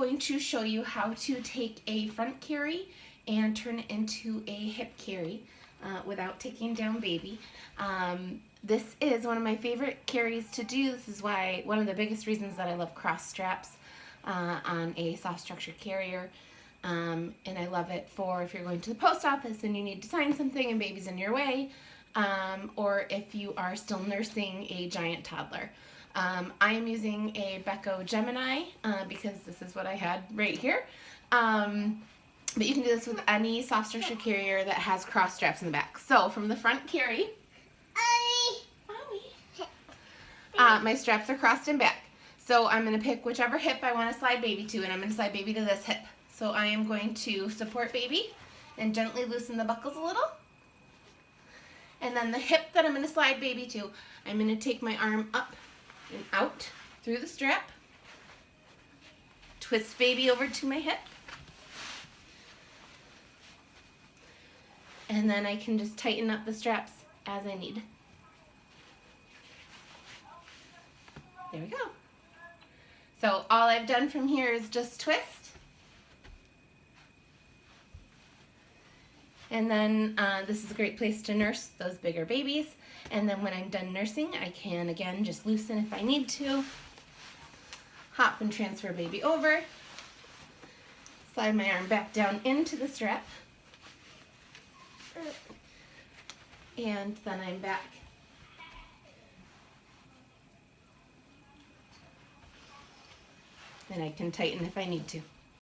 going to show you how to take a front carry and turn it into a hip carry uh, without taking down baby. Um, this is one of my favorite carries to do. This is why one of the biggest reasons that I love cross straps uh, on a soft structure carrier. Um, and I love it for if you're going to the post office and you need to sign something and baby's in your way, um, or if you are still nursing a giant toddler. Um, I am using a Beco Gemini uh, because this is what I had right here. Um, but you can do this with any soft structure carrier that has cross straps in the back. So from the front carry, uh, my straps are crossed in back. So I'm going to pick whichever hip I want to slide baby to and I'm going to slide baby to this hip. So I am going to support baby and gently loosen the buckles a little. And then the hip that I'm going to slide baby to, I'm going to take my arm up and out through the strap. Twist baby over to my hip. And then I can just tighten up the straps as I need. There we go. So all I've done from here is just twist. And then uh, this is a great place to nurse those bigger babies. And then when I'm done nursing, I can, again, just loosen if I need to. Hop and transfer baby over. Slide my arm back down into the strap. And then I'm back. And I can tighten if I need to.